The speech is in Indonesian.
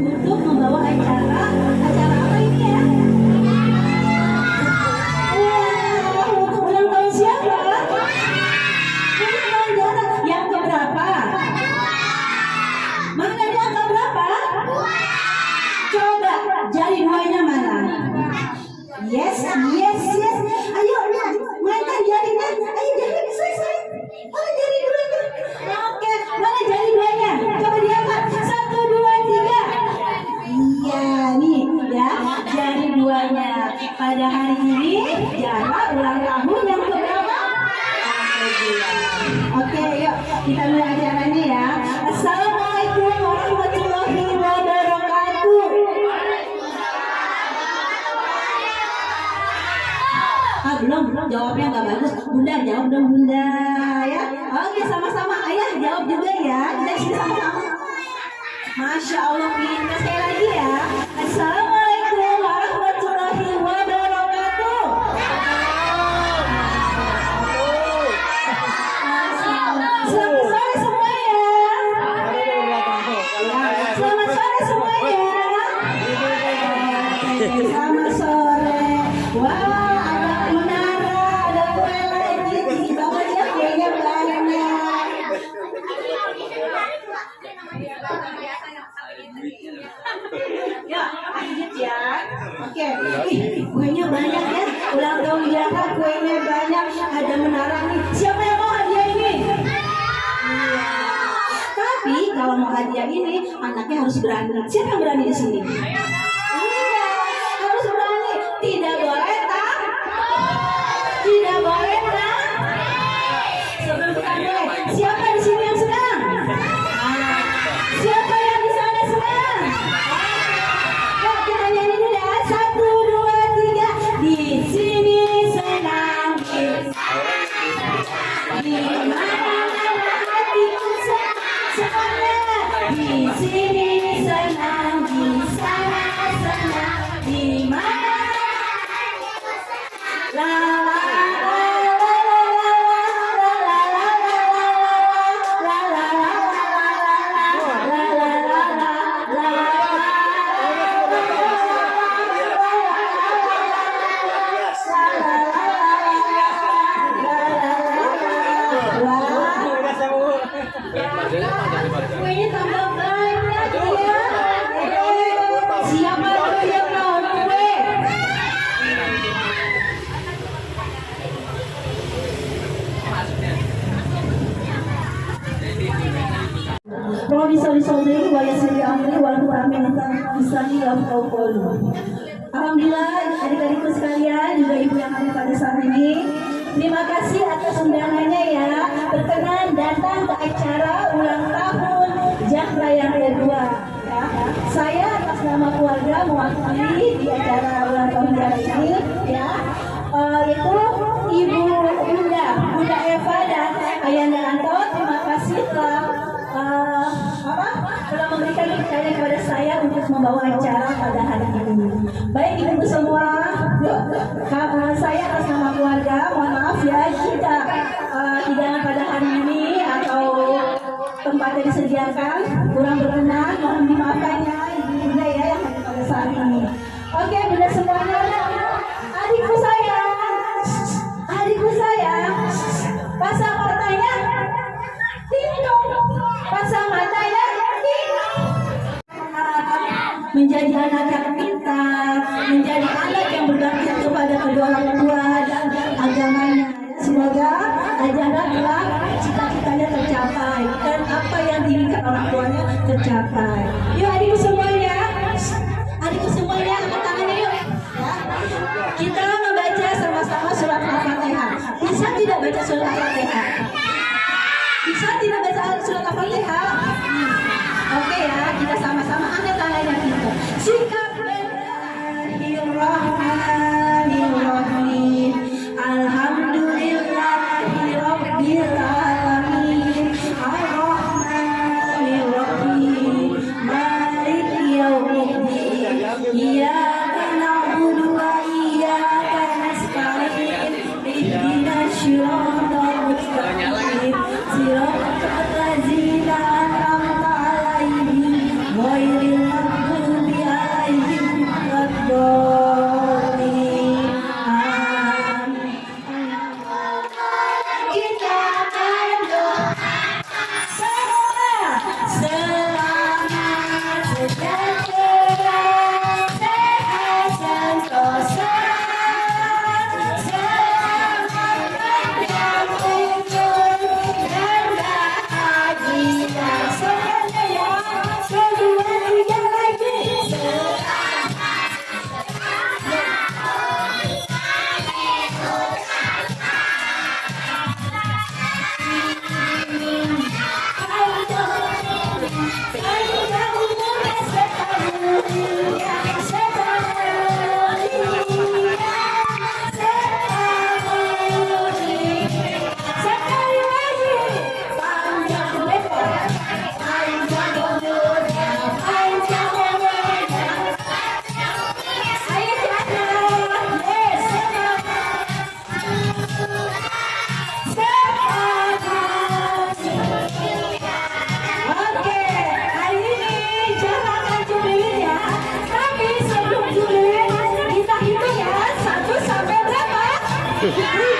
untuk membawa acara acara apa ini ya? Jawabnya nggak bagus. Bunda jawab dong bunda ya. Oke sama-sama ayah jawab juga ya. Kita sini sama-sama. Masya Allah pintar sekali lagi ya. Assalamualaikum warahmatullahi wabarakatuh. Selamat sore semuanya. Selamat sore semuanya. Selamat sore. Wah, Oke, Ih, kuenya banyak ya. Ulang tahun Jaka, kuenya banyak. Ada menara nih. Siapa yang mau hadiah ini? Tapi kalau mau hadiah ini, anaknya harus berani. Siapa yang berani di sini? Iya, Singing. Yasiri amri wa lahu amin bisani wa qaulu. Alhamdulillah adik-adikku sekalian juga ibu yang ada pada saat ini. Terima kasih atas undangannya ya. Berkenan datang ke acara ulang tahun Jakra yang kedua kepercayaan kepada saya untuk membawa acara pada hari ini. Baik ibu semua, eh, saya atas nama keluarga, mohon maaf ya jika eh, hidangan pada hari ini atau tempatnya disediakan kurang berkenan, mohon dimaafkan ya Menjadi anak yang pintar, menjadi anak yang berbakti kepada kedua orang tua dan agamanya. Semoga ajaran kelak cita-citanya tercapai dan apa yang diinginkan orang tuanya tercapai. Yuk Yeah. Thank you.